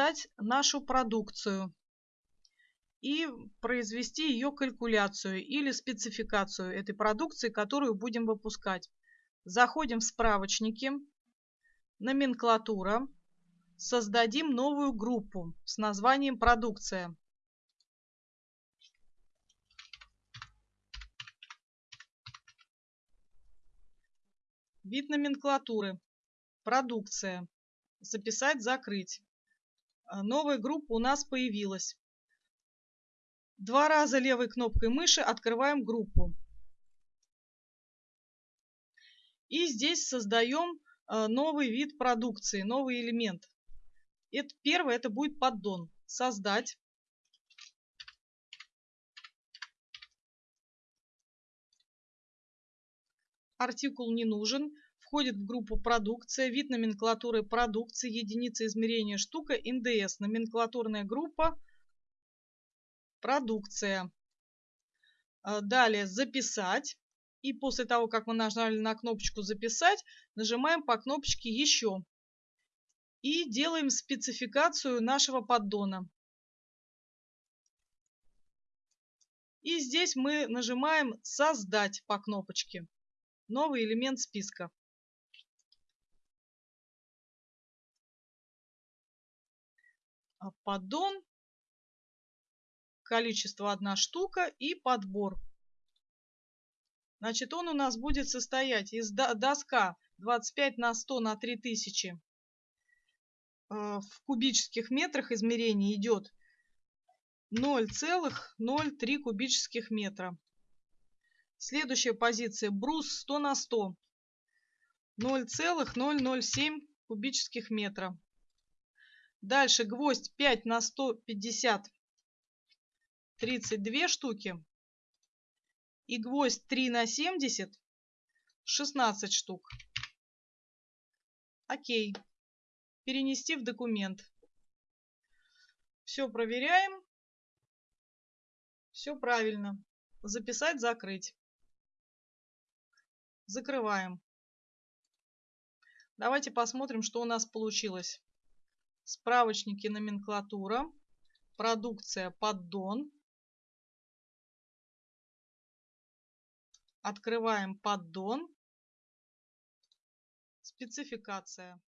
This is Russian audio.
создать нашу продукцию и произвести ее калькуляцию или спецификацию этой продукции, которую будем выпускать. Заходим в справочники, номенклатура, создадим новую группу с названием «Продукция». Вид номенклатуры. Продукция. Записать, закрыть. А, новая группа у нас появилась. Два раза левой кнопкой мыши открываем группу. И здесь создаем а, новый вид продукции, новый элемент. Это, первое это будет поддон. Создать. Артикул не нужен. Входит в группу продукция. Вид номенклатуры продукции. Единица измерения штука. НДС. Номенклатурная группа. Продукция. А, далее записать. И после того, как мы нажали на кнопочку «Записать», нажимаем по кнопочке «Еще». И делаем спецификацию нашего поддона. И здесь мы нажимаем «Создать» по кнопочке новый элемент списка. Поддон, количество одна штука и подбор. Значит, он у нас будет состоять из доска 25 на 100 на 3000 а, в кубических метрах измерение идет 0,03 кубических метра. Следующая позиция брус 100 на 100. 0,007 кубических метра. Дальше гвоздь 5 на 150. 32 штуки. И гвоздь 3 на 70. 16 штук. Окей. Перенести в документ. Все проверяем. Все правильно. Записать, закрыть. Закрываем. Давайте посмотрим, что у нас получилось. Справочники номенклатура, продукция поддон. Открываем поддон, спецификация.